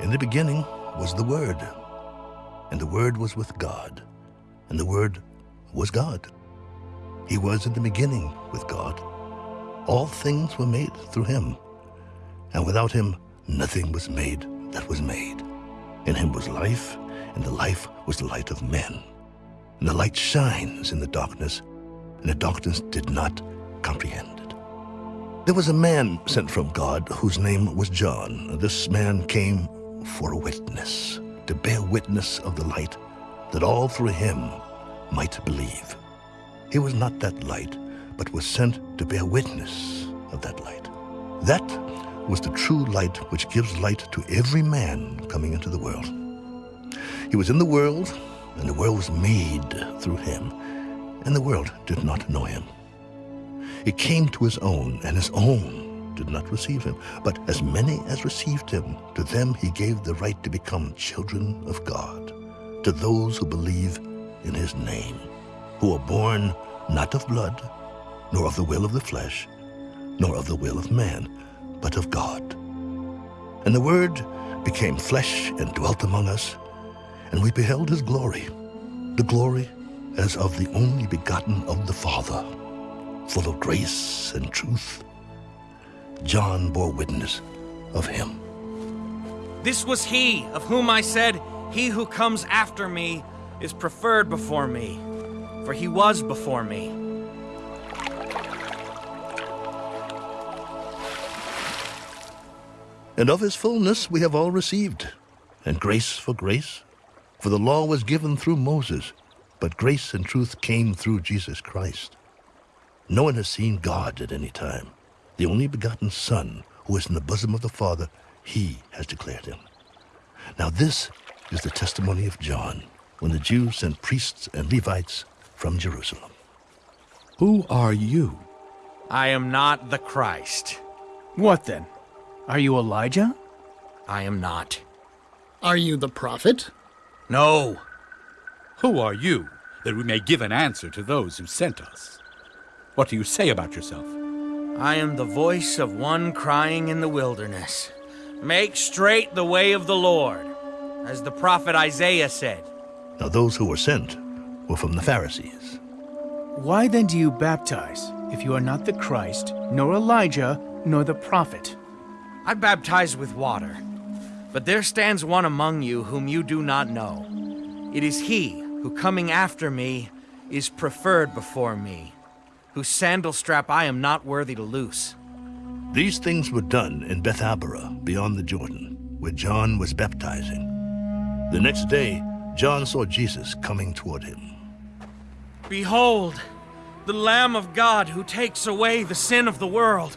In the beginning was the Word, and the Word was with God, and the Word was God. He was in the beginning with God. All things were made through him, and without him nothing was made that was made. In him was life, and the life was the light of men. And the light shines in the darkness, and the darkness did not comprehend it. There was a man sent from God whose name was John. This man came for a witness, to bear witness of the light, that all through him might believe. He was not that light, but was sent to bear witness of that light. That was the true light which gives light to every man coming into the world. He was in the world, and the world was made through him, and the world did not know him. He came to his own, and his own did not receive him. But as many as received him, to them he gave the right to become children of God, to those who believe in his name, who are born not of blood, nor of the will of the flesh, nor of the will of man, but of God. And the Word became flesh and dwelt among us, and we beheld his glory, the glory as of the only begotten of the Father, full of grace and truth. John bore witness of him. This was he of whom I said, He who comes after me is preferred before me, for he was before me. And of his fullness we have all received, and grace for grace. For the law was given through Moses, but grace and truth came through Jesus Christ. No one has seen God at any time. The only begotten Son, who is in the bosom of the Father, he has declared him. Now this is the testimony of John, when the Jews sent priests and Levites from Jerusalem. Who are you? I am not the Christ. What then? Are you Elijah? I am not. Are you the prophet? No. Who are you, that we may give an answer to those who sent us? What do you say about yourself? I am the voice of one crying in the wilderness. Make straight the way of the Lord, as the prophet Isaiah said. Now those who were sent were from the Pharisees. Why then do you baptize, if you are not the Christ, nor Elijah, nor the prophet? I baptize with water, but there stands one among you whom you do not know. It is he who, coming after me, is preferred before me, whose sandal strap I am not worthy to loose. These things were done in Bethabara, beyond the Jordan, where John was baptizing. The next day, John saw Jesus coming toward him. Behold, the Lamb of God who takes away the sin of the world.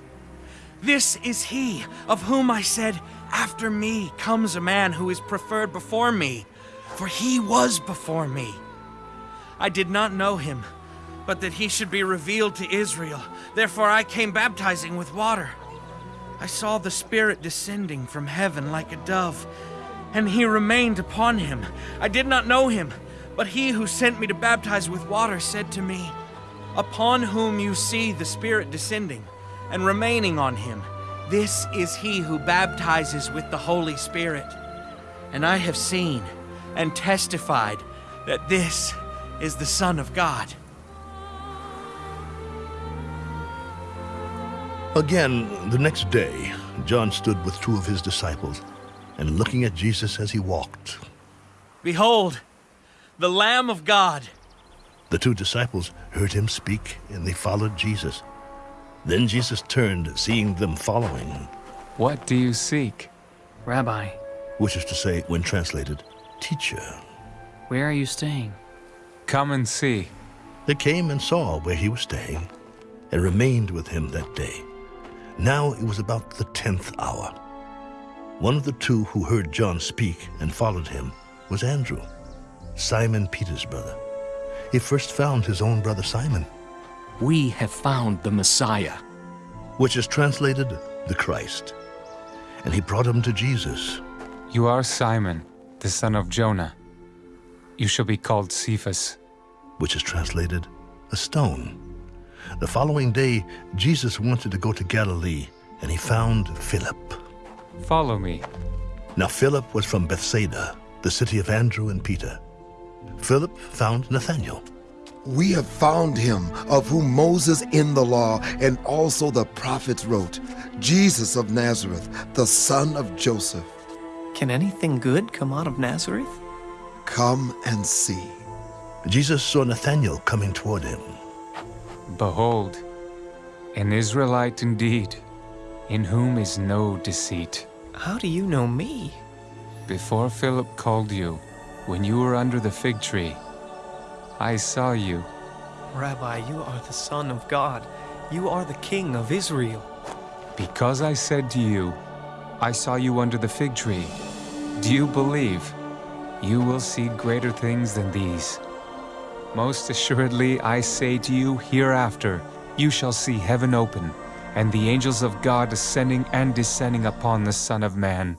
This is he of whom I said, After me comes a man who is preferred before me, for he was before me. I did not know him, but that he should be revealed to Israel. Therefore I came baptizing with water. I saw the Spirit descending from heaven like a dove, and he remained upon him. I did not know him, but he who sent me to baptize with water said to me, Upon whom you see the Spirit descending and remaining on him, this is he who baptizes with the Holy Spirit. And I have seen and testified that this is the Son of God. Again, the next day, John stood with two of his disciples, and looking at Jesus as he walked. Behold, the Lamb of God. The two disciples heard him speak, and they followed Jesus. Then Jesus turned, seeing them following, What do you seek? Rabbi, which is to say, when translated, teacher. where are you staying? Come and see. They came and saw where he was staying, and remained with him that day. Now it was about the tenth hour. One of the two who heard John speak and followed him was Andrew, Simon Peter's brother. He first found his own brother Simon, We have found the Messiah. which is translated the Christ. And he brought him to Jesus. You are Simon, the son of Jonah. You shall be called Cephas. which is translated a stone. The following day, Jesus wanted to go to Galilee, and he found Philip. Follow me. Now Philip was from Bethsaida, the city of Andrew and Peter. Philip found Nathanael. We have found him of whom Moses in the law and also the prophets wrote, Jesus of Nazareth, the son of Joseph. Can anything good come out of Nazareth? Come and see. Jesus saw Nathanael coming toward him. Behold, an Israelite indeed, in whom is no deceit. How do you know me? Before Philip called you, when you were under the fig tree, I saw you. Rabbi, you are the Son of God. You are the King of Israel. Because I said to you, I saw you under the fig tree. Do you believe? You will see greater things than these. Most assuredly, I say to you, hereafter you shall see heaven open, and the angels of God ascending and descending upon the Son of Man.